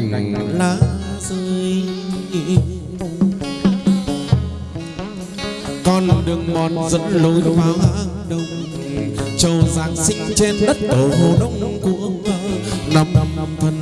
cành lá rơi con đường mòn dẫn lối vào đông châu giang sinh trên đất tổ đông của năm năm thân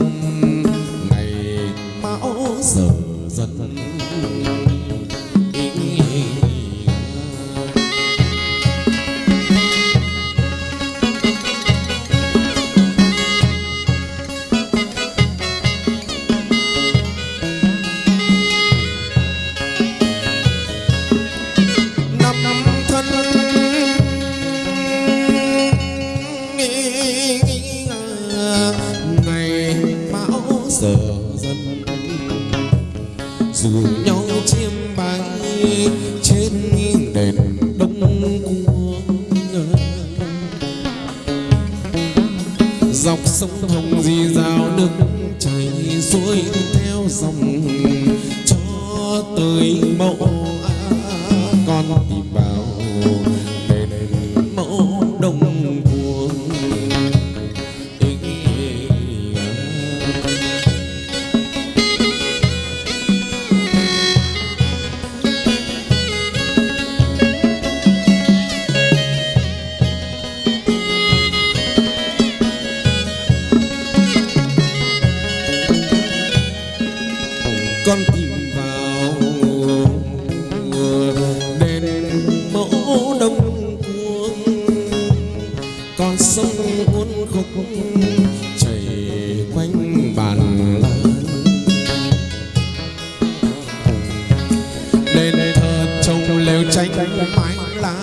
cánh mảnh lá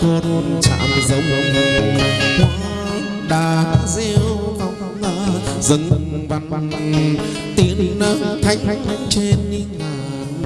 cột chạm giống hoa đà diêu vòng dân văn tiếng thanh trên ngàn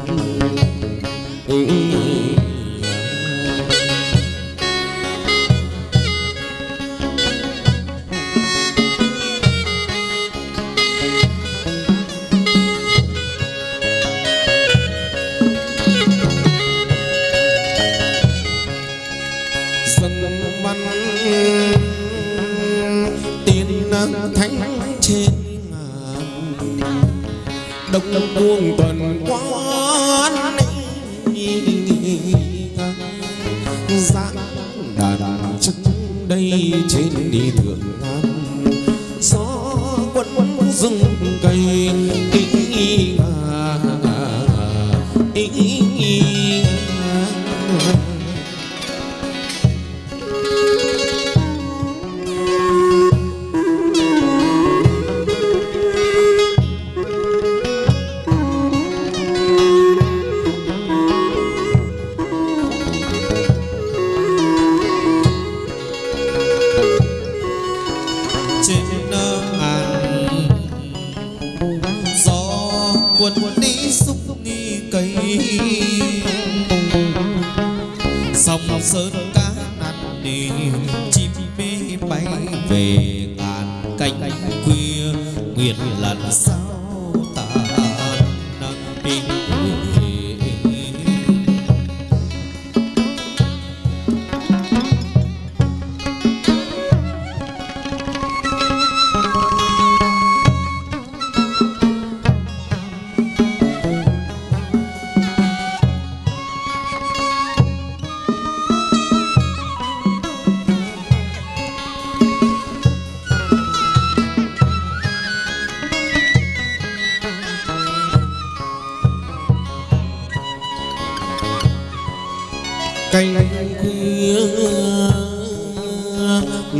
canh khuya,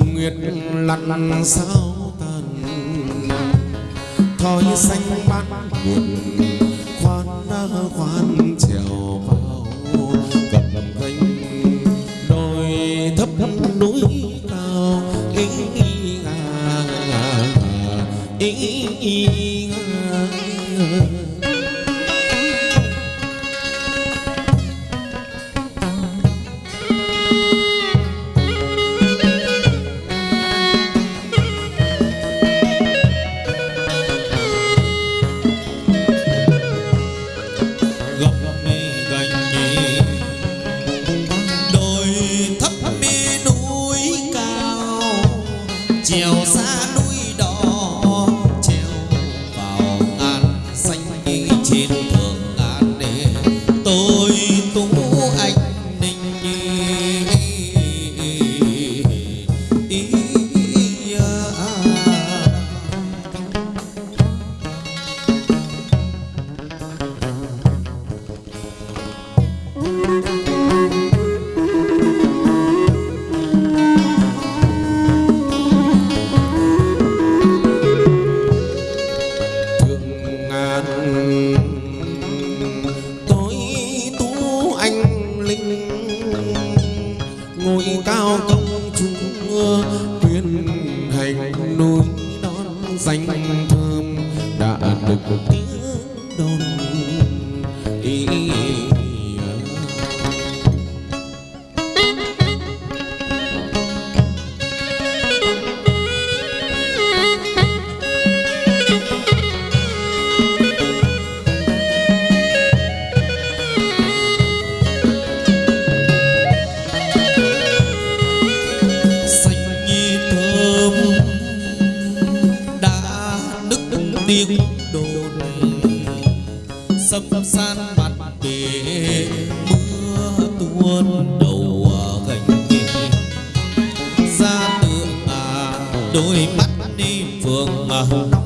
nguyệt lặn sao tàn thoi xanh bát buồn khoan đã khoan trèo vào. Gặp cánh đồi thấp núi cao ý ý à ý ý sâm san mặt bể. Mưa tuôn đầu gành ra tượng à đôi mắt đi phường màu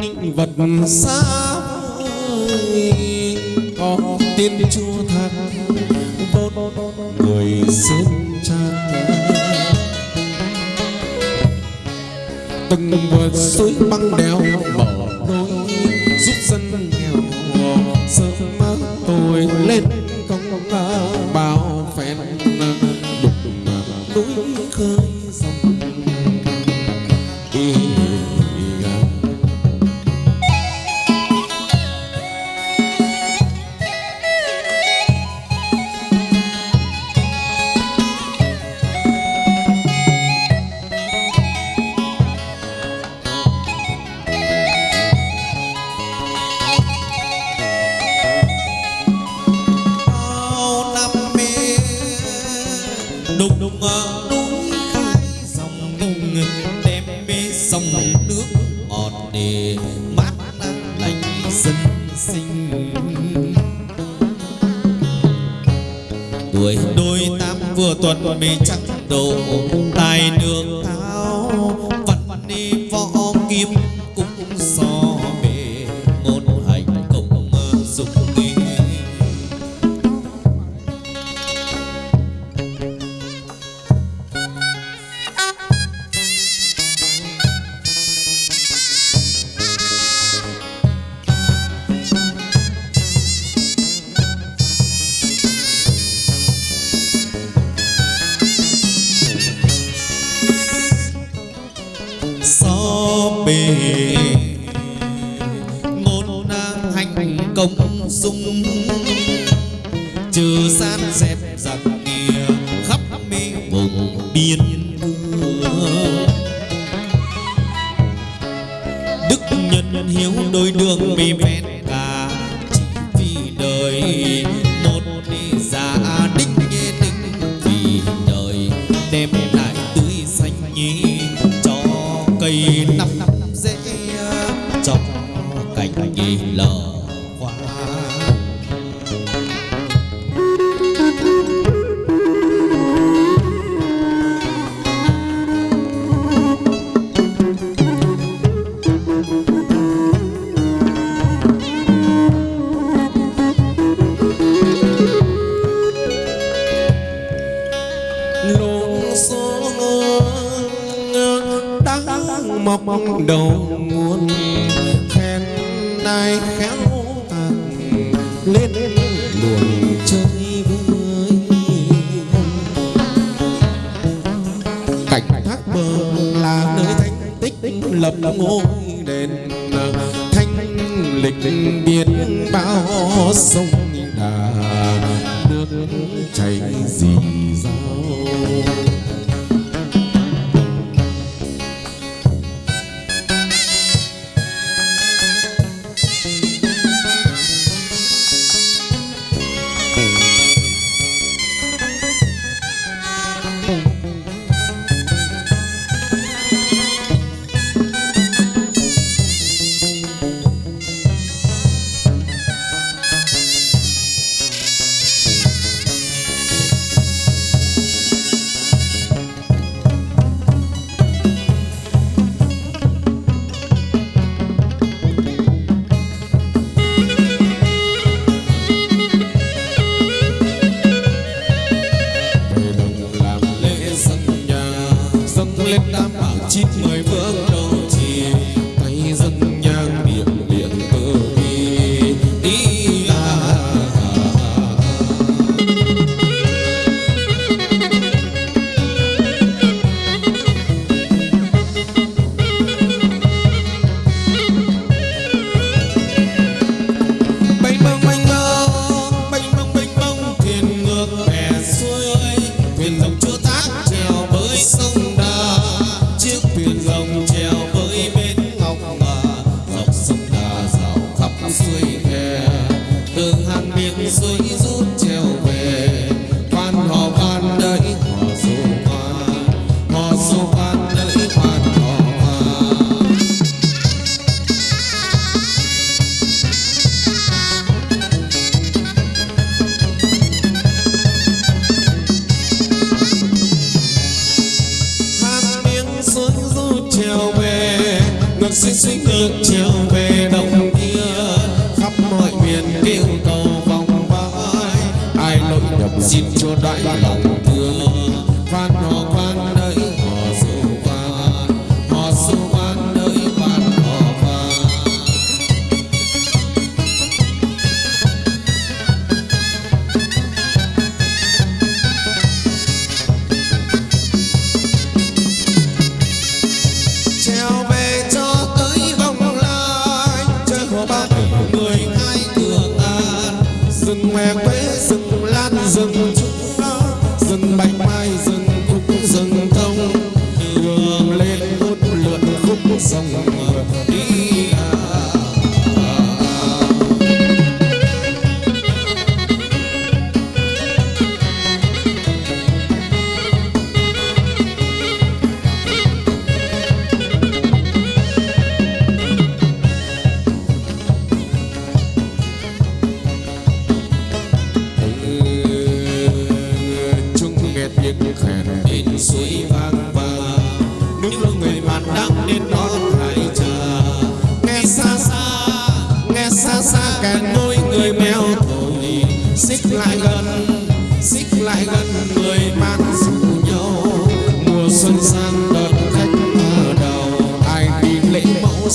định vật xa vời có tiên chúa thật, vốn người xương trang từng vượt suối băng đèo mở lối giúp dân nghèo sớm mơ tôi lên công bao phèn đục núi khơi.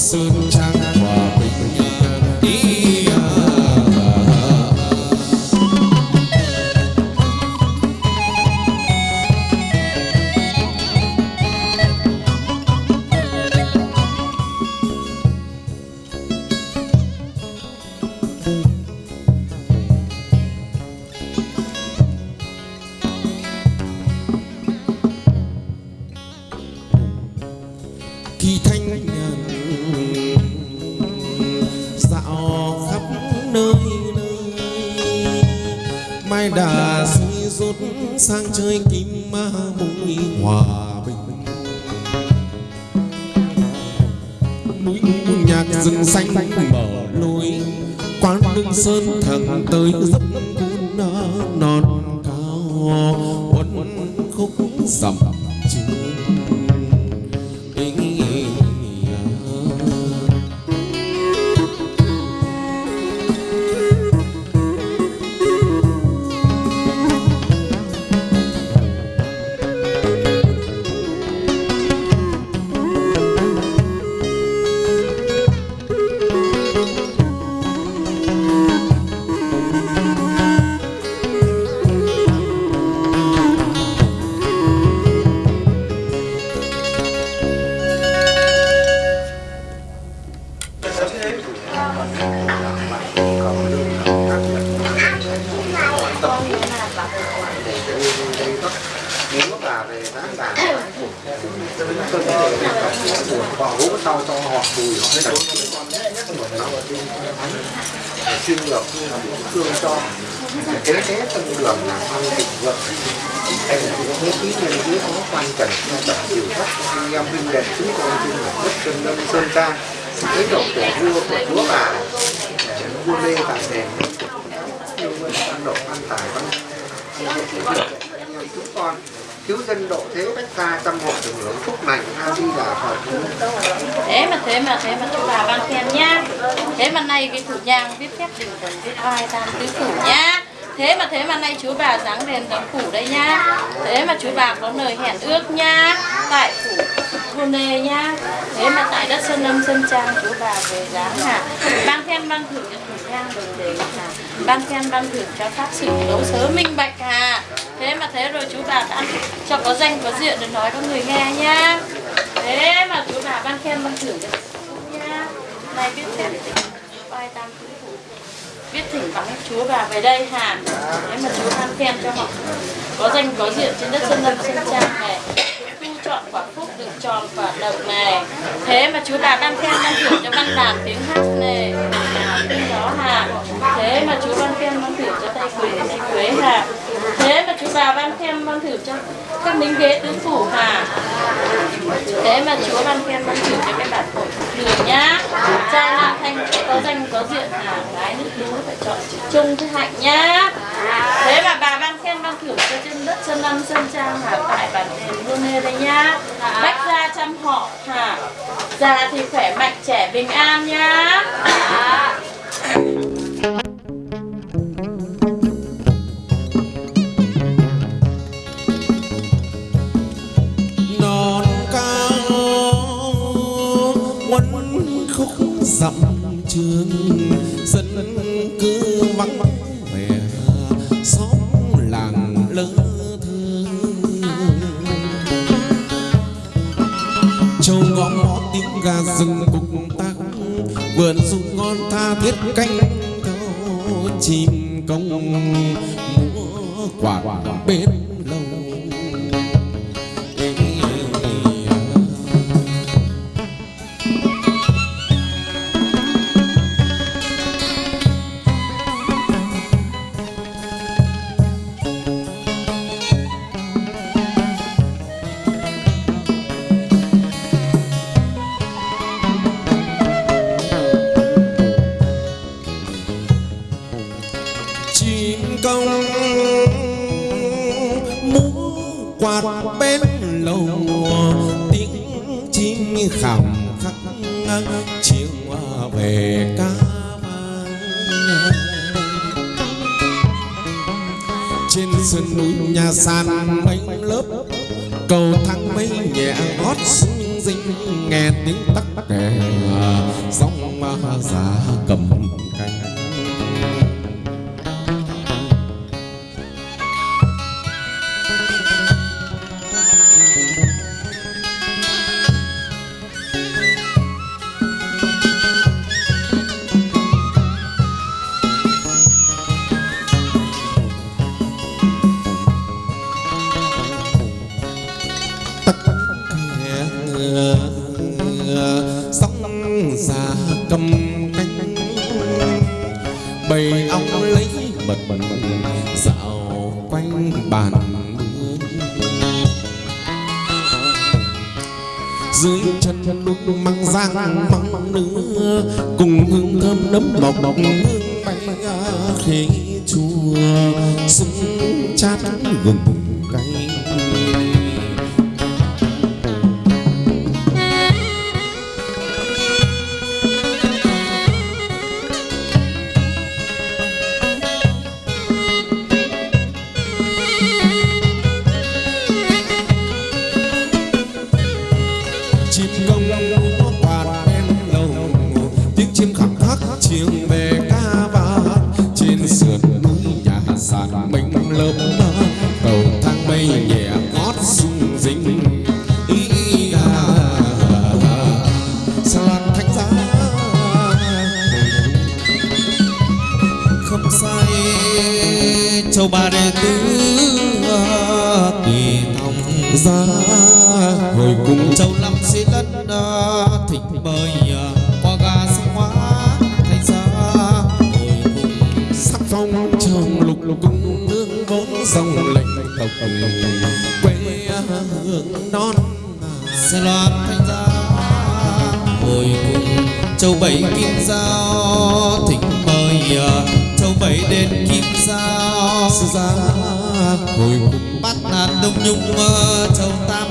seem dân độ thế bách ta trăm hộ được hưởng phúc lành a di đà phật thế mà thế mà thế mà chúng bà ban khen nhá. Thế mà nay cái thủ nhang viết phép đình thần viết oai tam tứ phủ nhá. Thế mà thế mà nay chú bà dáng đèn dáng phủ đây nhá. Thế mà chú bà có lời hẹn ước nhá. Tại phủ cô nê nhá. Thế mà tại đất sơn lâm sơn trang, chú bà về dáng hả ban khen, ban thử ngang thủ đồng đề là ban khen, ban thưởng cho pháp sự đấu sớ minh bạch hà thế mà thế rồi chú bà đã cho có danh, có diện để nói cho người nghe nhá. Thế mà chú bà ban khen, ban thưởng cho nha này biết thêm bài tam biết thỉnh vắng chúa bà về đây hà thế mà chúa ban khen cho họ. Có danh, có diện trên đất sơn lâm sơn trang này. Chọn quả phúc được tròn quả độc này. Thế mà chú bà ban khen, ban thưởng cho văn đàn tiếng hát này đó hà. Thế mà chú ban khen ban thưởng cho tay quế tay quế hà. Thế mà chú bà ban khen ban thưởng cho các lính ghế tứ phủ hà. Thế mà chúa ban khen ban thưởng cho cái bản phổi đường nhá. Trai nam thanh có danh, có diện hà, gái nước đú phải chọn chữ trung thế hạnh nhá. Thế mà bà ban khen ban thưởng cho trên đất sơn lâm, sơn trang hà tại bản đền luôn nê đây nhá. Bách gia chăm họ hà. Già thì khỏe mạnh, trẻ bình an nhá non cao quấn khúc dặm trường, dân cư vắng vẻ, xóm làng lớn thương. Châu ngõ tiếng gà rừng cũng vườn sung ngon tha thiết canh câu chim công múa quả bên châu ba đệ tứ tùy thông ra hồi cùng châu năm xí lân thịnh bơi qua ga sinh hóa thành ra hồi cùng sắc phong trong lục lục cung nương vốn dòng lệnh tộc quê hương non xe loan thành ra hồi cùng châu bảy kim giao thịnh bơi bảy đền kim sư gia hồi bát ngàn đông nhung châu tam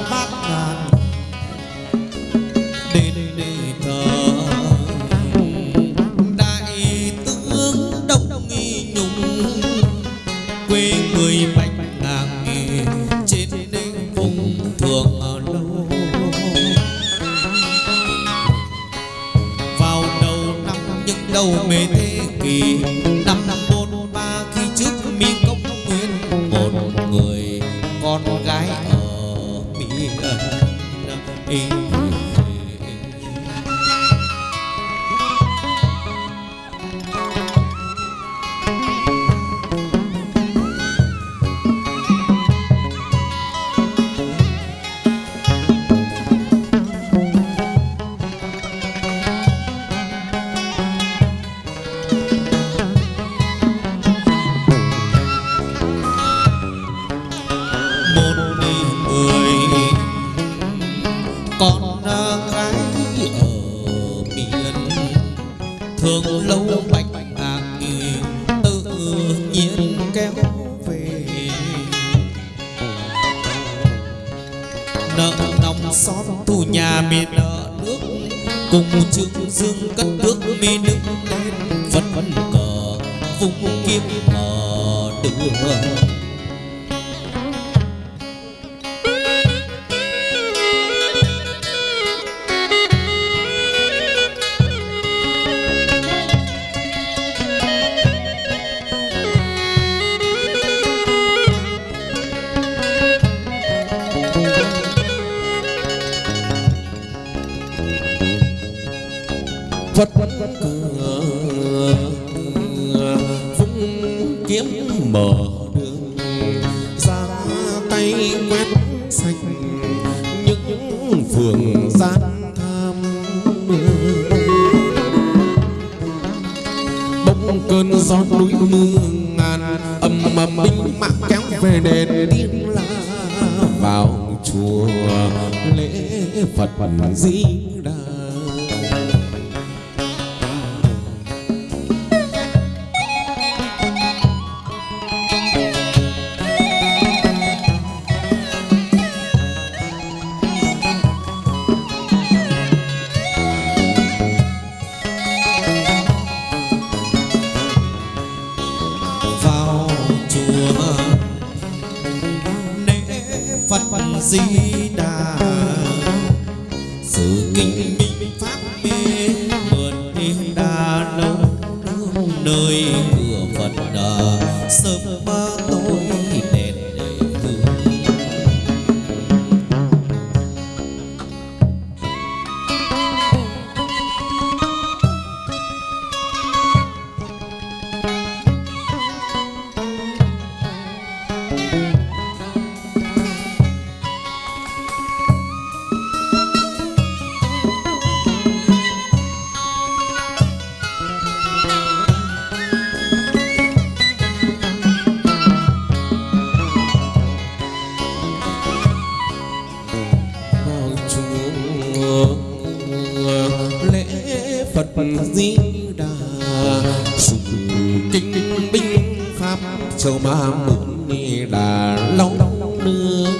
châu ma mục ni đà long nương.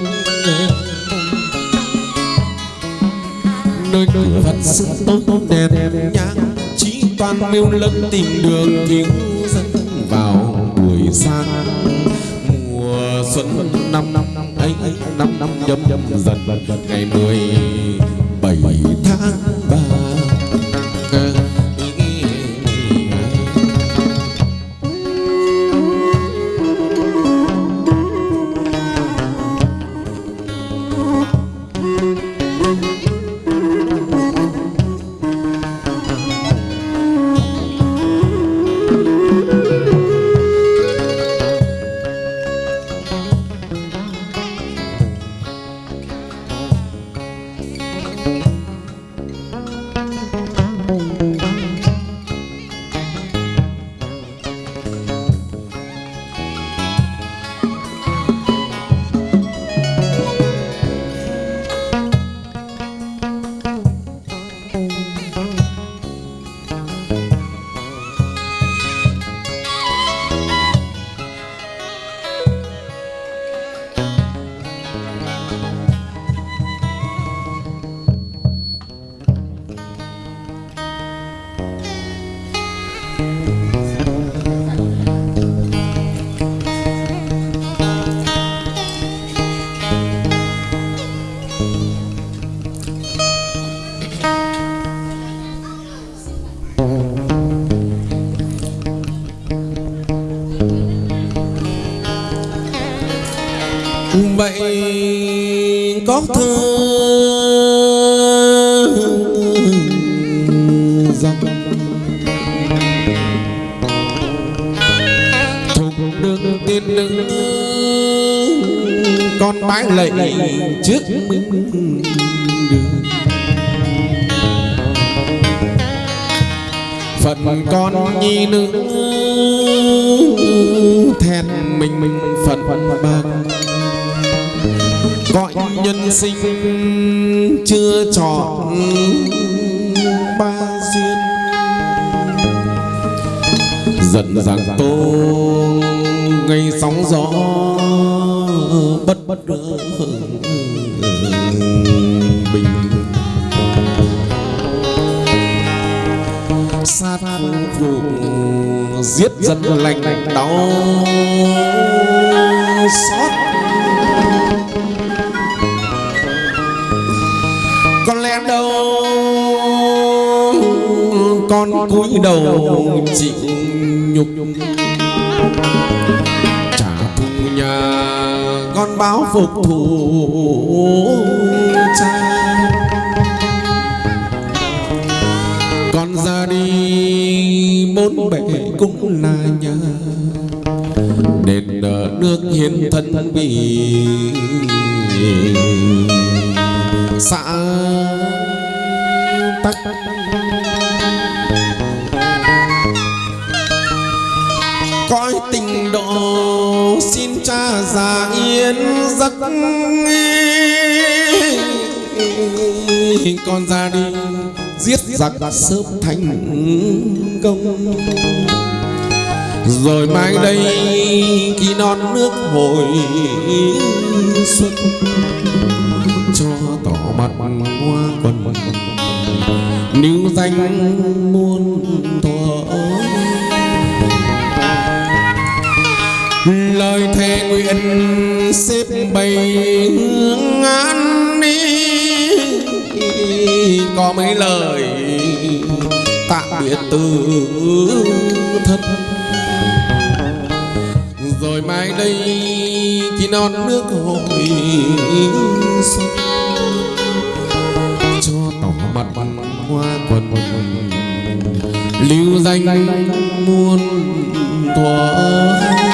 Nơi cửa phật sự tốt tốt đèn nhang chỉ toàn mêu lâm tìm đường cứu dân vào buổi sáng. Mùa xuân năm năm ấy, năm năm nhâm dần, ngày mười bảy tháng phật con nhi nữ thẹn mình mình phận bạc. Gọi nhân sinh chưa chọn ba duyên. Dần dàng tô ngày sóng gió bất bất bình phục vụ giết dân lành đau xót. Có lẽ đâu con cúi đầu chịu nhục. Trả thù nhà con báo phục thù cha. Bốn bể cũng là nhà đền nước hiến thân vì xã tắc. Cõi tình độ xin cha già yên giấc con ra đi giết giặc sớm thành công. Rồi mai đây khi non nước hồi xuân, cho tỏ mặt hoa quần. Níu danh muôn thuở lời thề nguyện xếp bày hương có mấy lời tạm biệt từ thân. Rồi mai đây khi non nước hồi xuân. Cho tỏ mặt hoa quần lưu danh muôn thuở.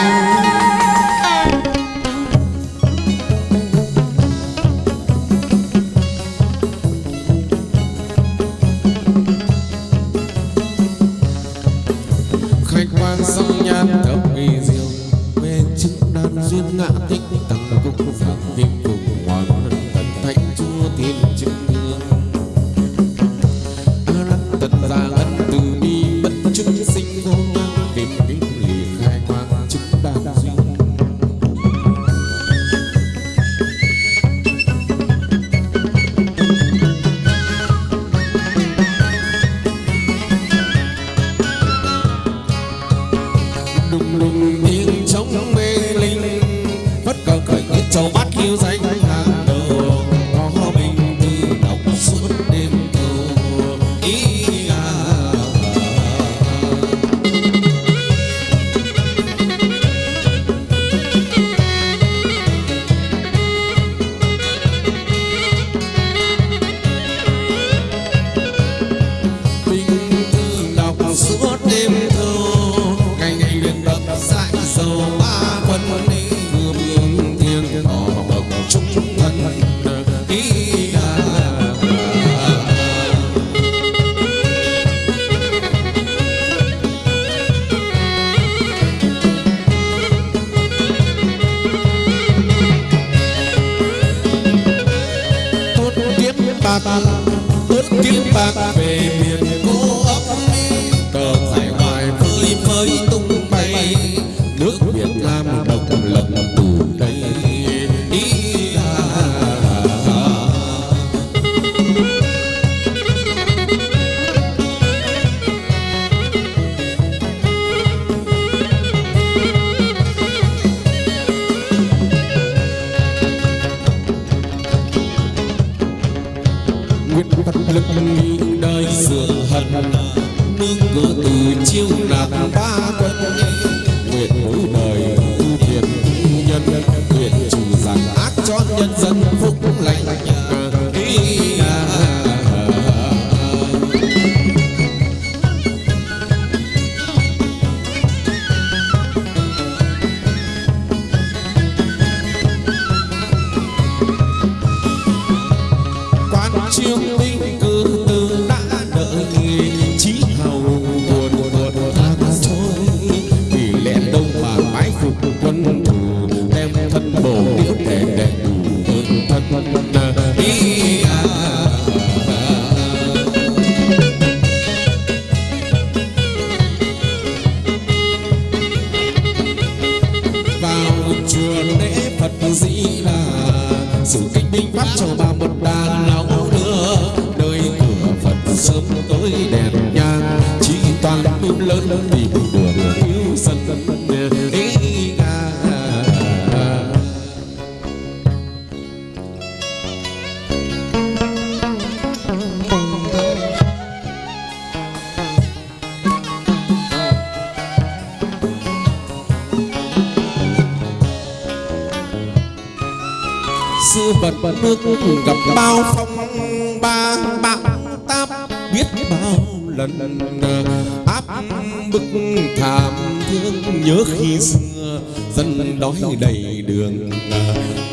đầy đường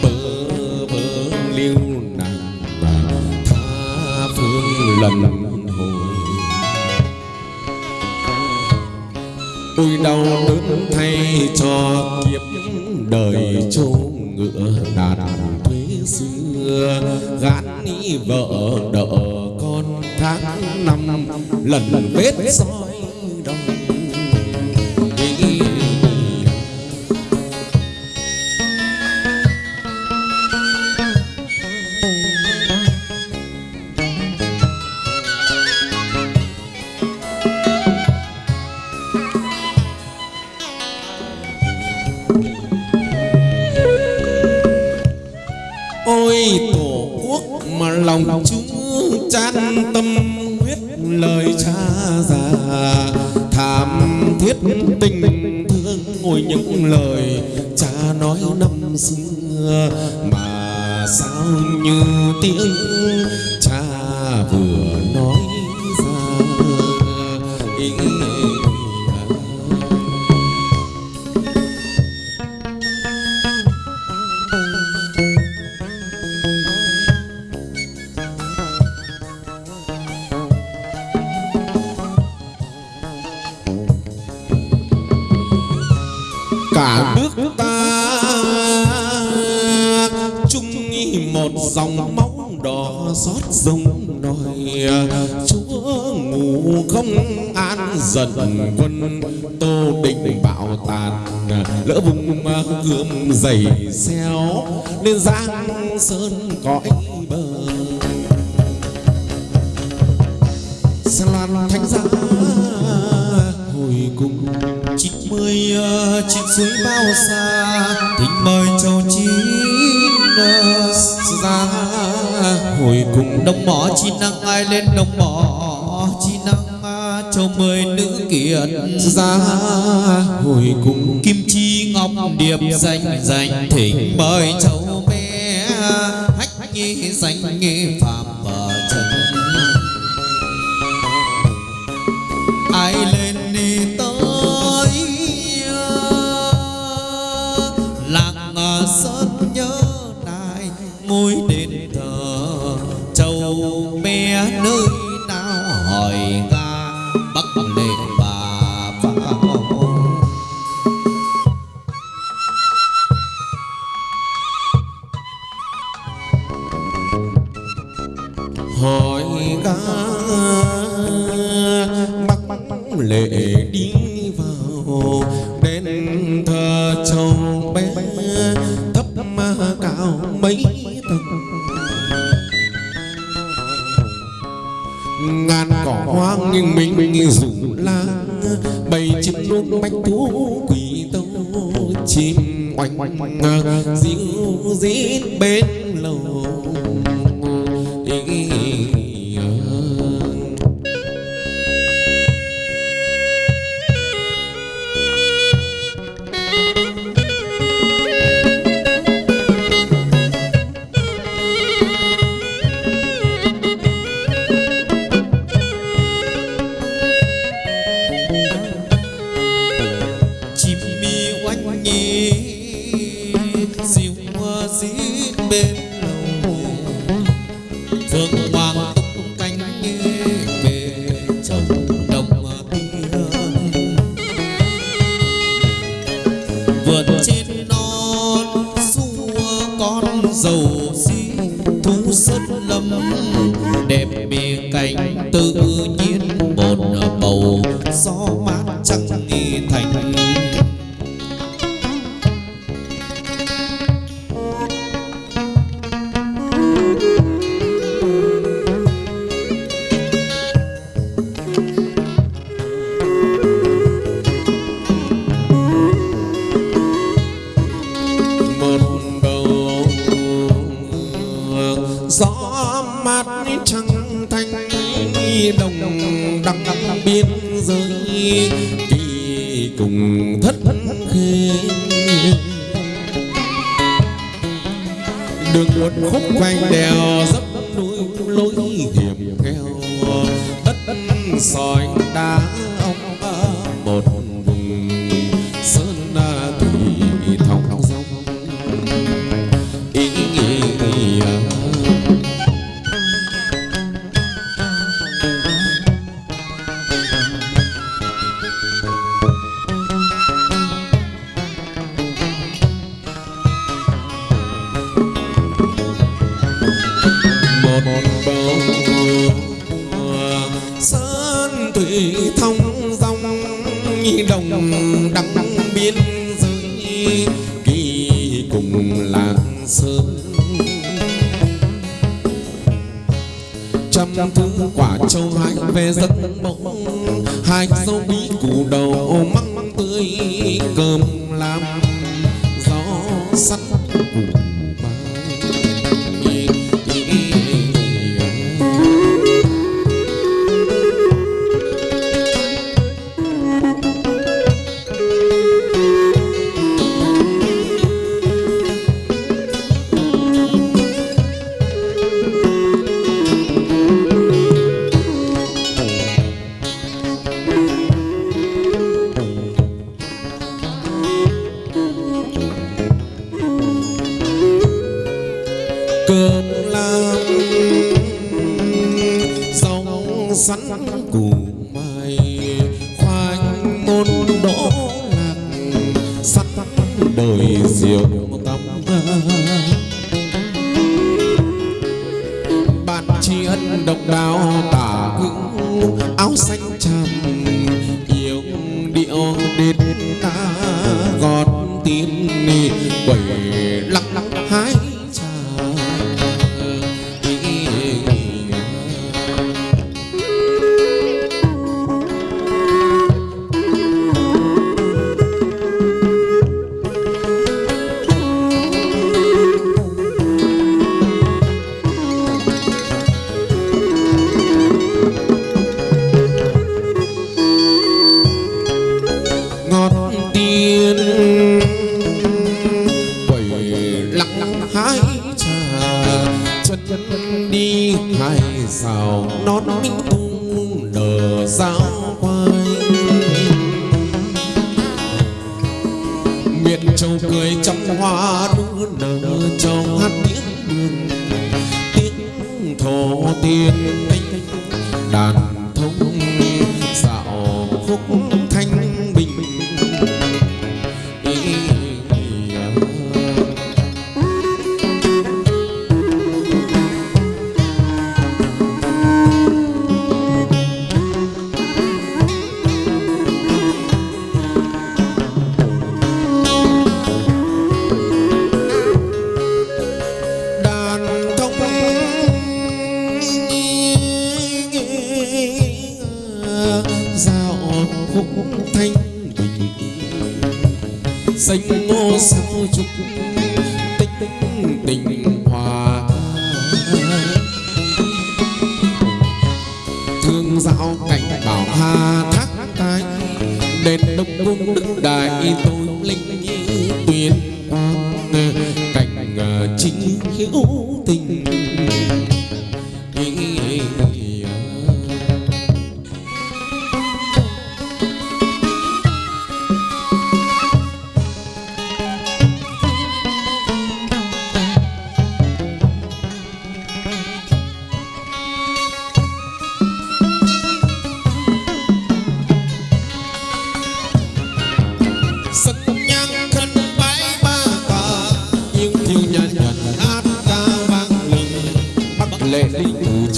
bơ vơ liêu nàng tha phương lần hồi. Ôi đau đớn thay cho kiếp đời chôn ngựa đàn thuế xưa. Gán ni vợ đỡ con tháng năm, lần vết soi cùng thất khi đường một khúc quanh đèo dốc núi lối hiểm theo, tất soi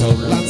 so.